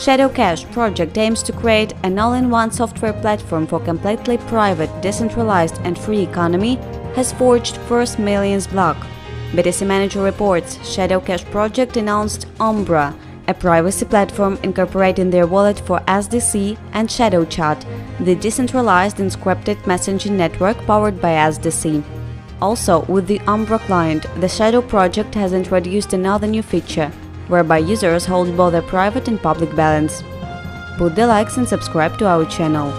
Shadow Cash project aims to create an all-in-one software platform for completely private, decentralized and free economy has forged first millions block. BTC Manager reports Shadow Cash project announced Umbra, a privacy platform incorporating their wallet for SDC and Shadow Chat, the decentralized encrypted messaging network powered by SDC. Also, with the Umbra client, the Shadow project has introduced another new feature, whereby users hold both a private and public balance. Put the likes and subscribe to our channel.